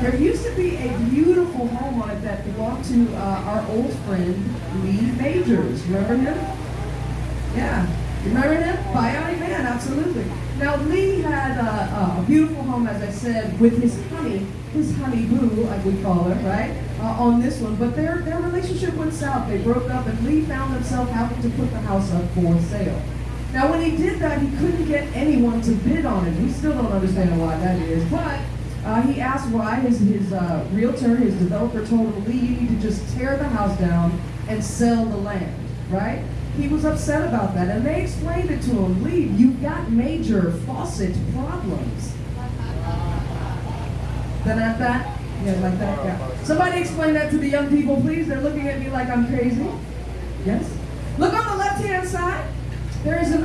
There used to be a beautiful home it that belonged to uh, our old friend Lee Majors. Remember him? Yeah. Remember him? Bionic Man, absolutely. Now Lee had uh, a beautiful home, as I said, with his honey, his honey boo, like we call her, right? Uh, on this one, but their their relationship went south. They broke up, and Lee found himself having to put the house up for sale. Now, when he did that, he couldn't get anyone to bid on it. We still don't understand why that is, but uh, he asked why. His, his uh, realtor, his developer told him, Lee, you need to just tear the house down and sell the land, right? He was upset about that, and they explained it to him, Lee, you've got major faucet problems. Then at that, yeah, like that, yeah. Somebody explain that to the young people, please. They're looking at me like I'm crazy. Yes? Look on the left-hand side. There is an